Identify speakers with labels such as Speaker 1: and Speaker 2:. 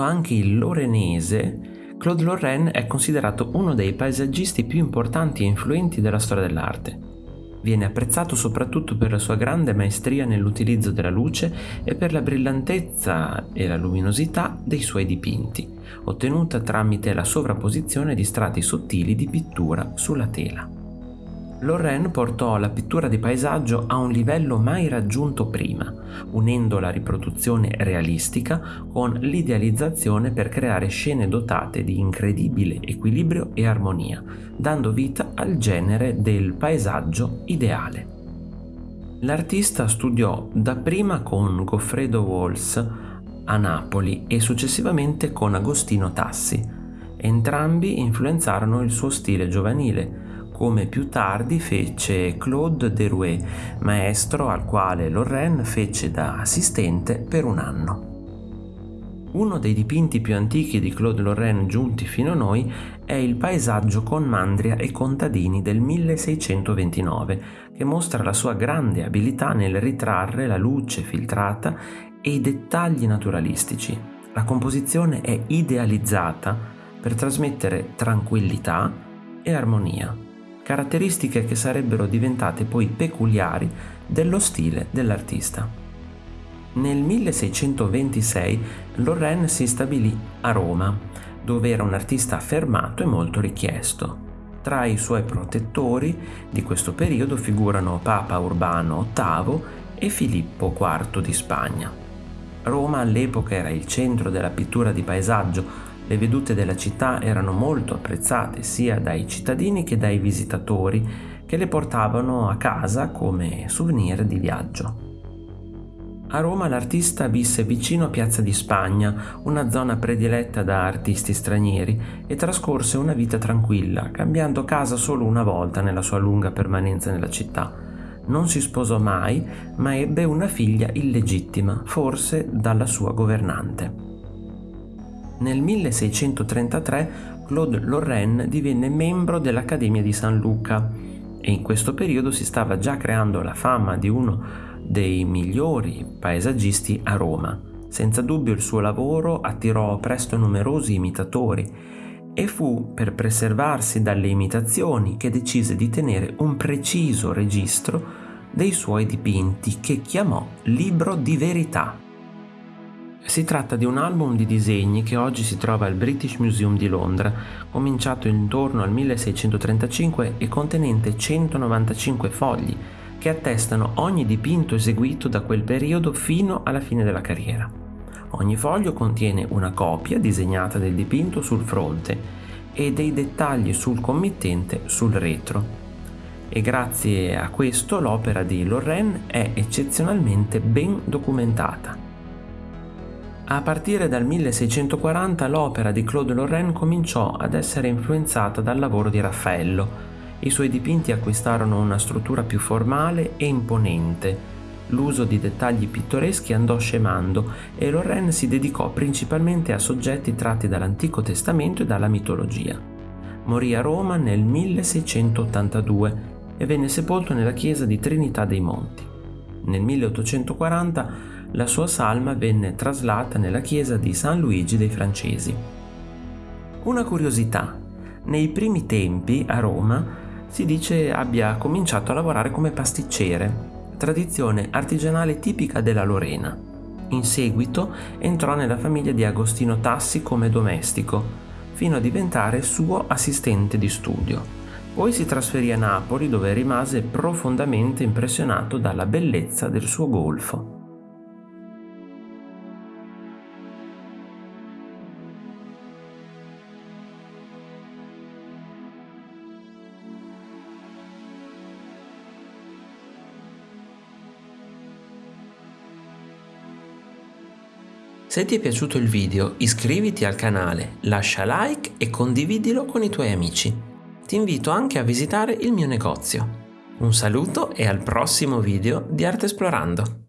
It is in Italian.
Speaker 1: anche il lorenese, Claude Lorraine è considerato uno dei paesaggisti più importanti e influenti della storia dell'arte. Viene apprezzato soprattutto per la sua grande maestria nell'utilizzo della luce e per la brillantezza e la luminosità dei suoi dipinti, ottenuta tramite la sovrapposizione di strati sottili di pittura sulla tela. Lorraine portò la pittura di paesaggio a un livello mai raggiunto prima, unendo la riproduzione realistica con l'idealizzazione per creare scene dotate di incredibile equilibrio e armonia, dando vita al genere del paesaggio ideale. L'artista studiò dapprima con Goffredo Walls a Napoli e successivamente con Agostino Tassi. Entrambi influenzarono il suo stile giovanile, come più tardi fece Claude Derouet, maestro al quale Lorraine fece da assistente per un anno. Uno dei dipinti più antichi di Claude Lorraine giunti fino a noi è il paesaggio con Mandria e contadini del 1629, che mostra la sua grande abilità nel ritrarre la luce filtrata e i dettagli naturalistici. La composizione è idealizzata per trasmettere tranquillità e armonia caratteristiche che sarebbero diventate poi peculiari dello stile dell'artista. Nel 1626 Lorraine si stabilì a Roma, dove era un artista affermato e molto richiesto. Tra i suoi protettori di questo periodo figurano Papa Urbano VIII e Filippo IV di Spagna. Roma all'epoca era il centro della pittura di paesaggio, le vedute della città erano molto apprezzate sia dai cittadini che dai visitatori che le portavano a casa come souvenir di viaggio. A Roma l'artista visse vicino a Piazza di Spagna, una zona prediletta da artisti stranieri, e trascorse una vita tranquilla, cambiando casa solo una volta nella sua lunga permanenza nella città. Non si sposò mai, ma ebbe una figlia illegittima, forse dalla sua governante. Nel 1633 Claude Lorraine divenne membro dell'Accademia di San Luca e in questo periodo si stava già creando la fama di uno dei migliori paesaggisti a Roma. Senza dubbio il suo lavoro attirò presto numerosi imitatori e fu per preservarsi dalle imitazioni che decise di tenere un preciso registro dei suoi dipinti che chiamò Libro di Verità. Si tratta di un album di disegni che oggi si trova al British Museum di Londra, cominciato intorno al 1635 e contenente 195 fogli, che attestano ogni dipinto eseguito da quel periodo fino alla fine della carriera. Ogni foglio contiene una copia disegnata del dipinto sul fronte e dei dettagli sul committente sul retro. E grazie a questo l'opera di Lorraine è eccezionalmente ben documentata. A partire dal 1640 l'opera di Claude Lorraine cominciò ad essere influenzata dal lavoro di Raffaello. I suoi dipinti acquistarono una struttura più formale e imponente. L'uso di dettagli pittoreschi andò scemando e Lorraine si dedicò principalmente a soggetti tratti dall'Antico Testamento e dalla mitologia. Morì a Roma nel 1682 e venne sepolto nella chiesa di Trinità dei Monti. Nel 1840 la sua salma venne traslata nella chiesa di San Luigi dei Francesi. Una curiosità, nei primi tempi a Roma si dice abbia cominciato a lavorare come pasticcere, tradizione artigianale tipica della Lorena. In seguito entrò nella famiglia di Agostino Tassi come domestico, fino a diventare suo assistente di studio. Poi si trasferì a Napoli dove rimase profondamente impressionato dalla bellezza del suo golfo. Se ti è piaciuto il video iscriviti al canale, lascia like e condividilo con i tuoi amici. Ti invito anche a visitare il mio negozio. Un saluto e al prossimo video di Arte Esplorando.